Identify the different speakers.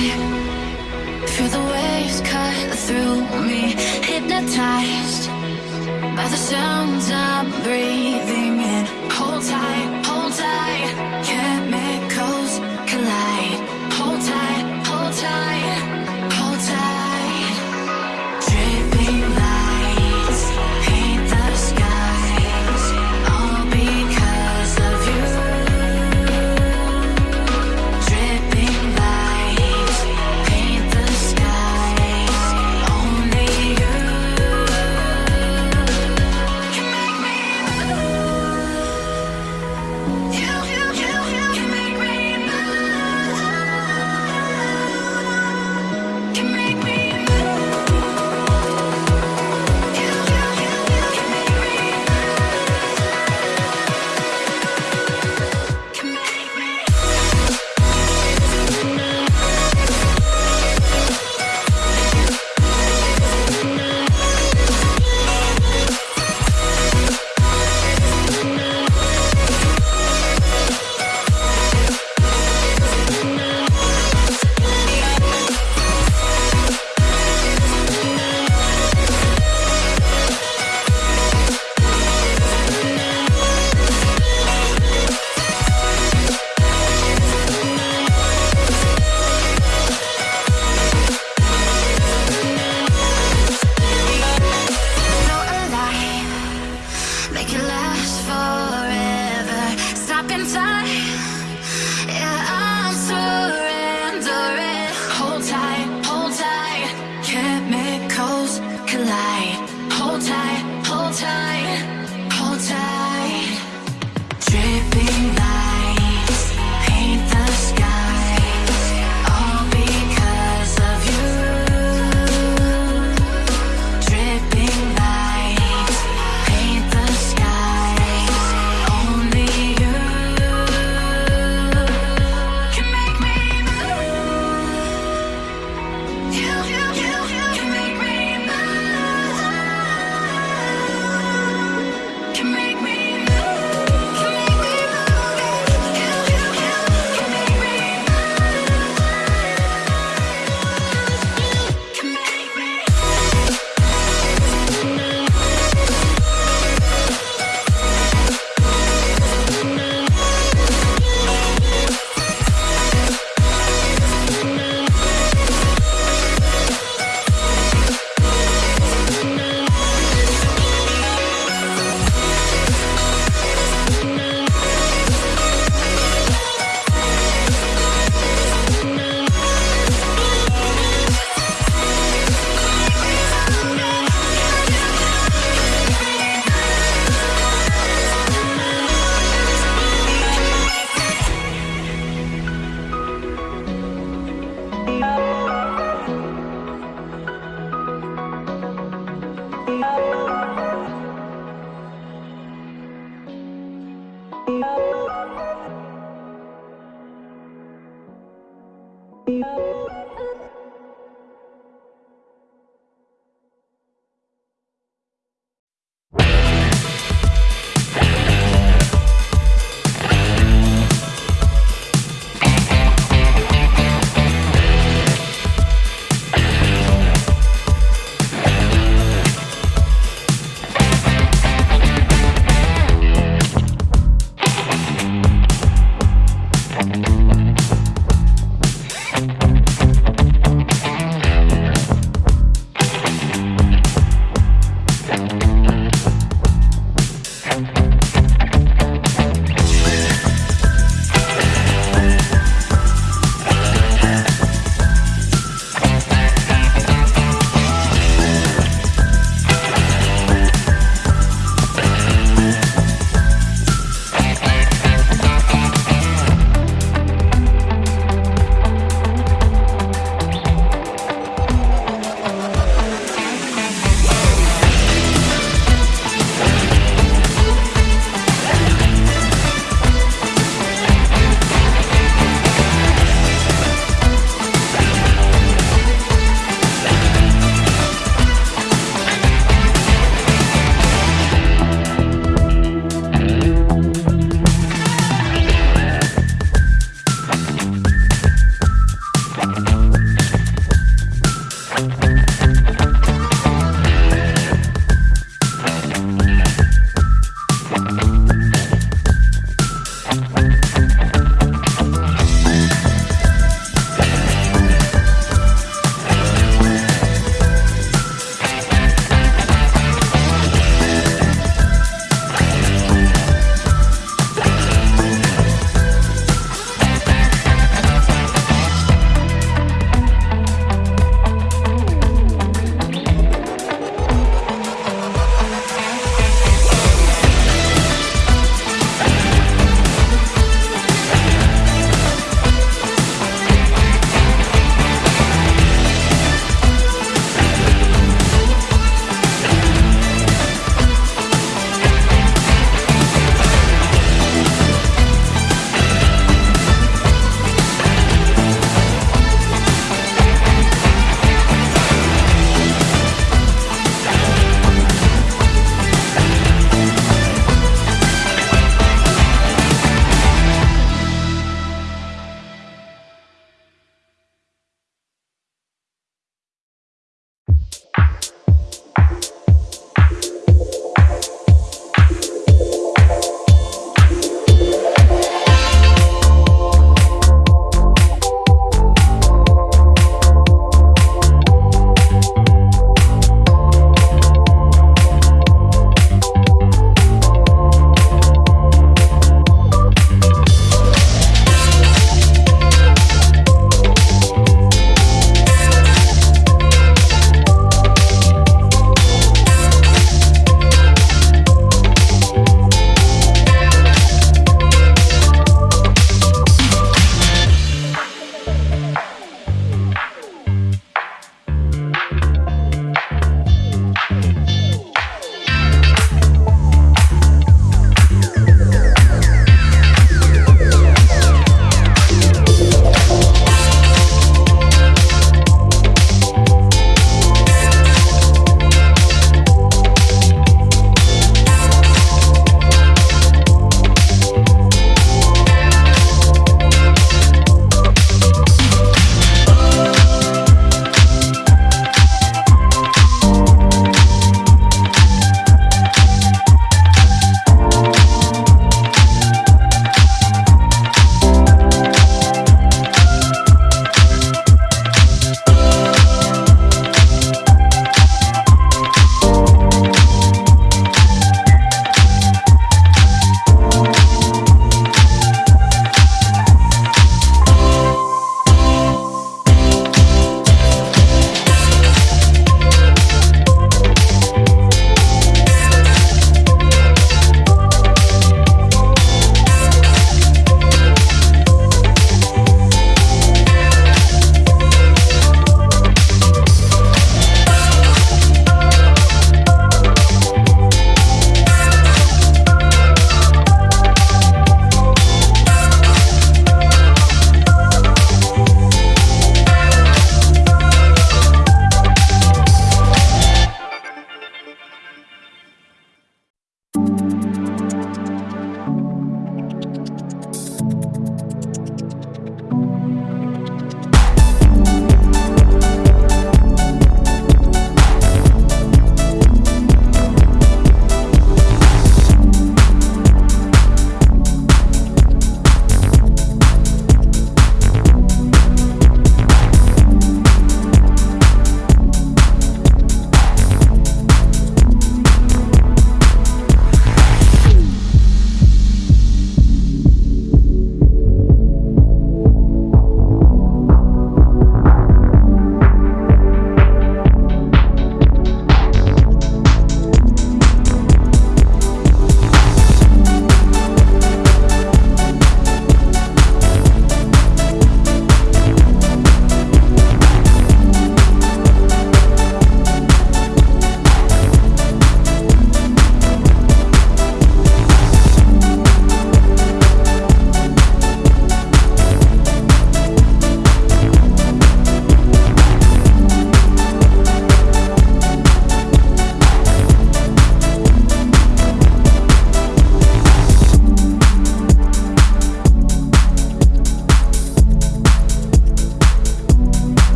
Speaker 1: I feel the waves cut through me Hypnotized by the sounds I'm breathing in. Hold tight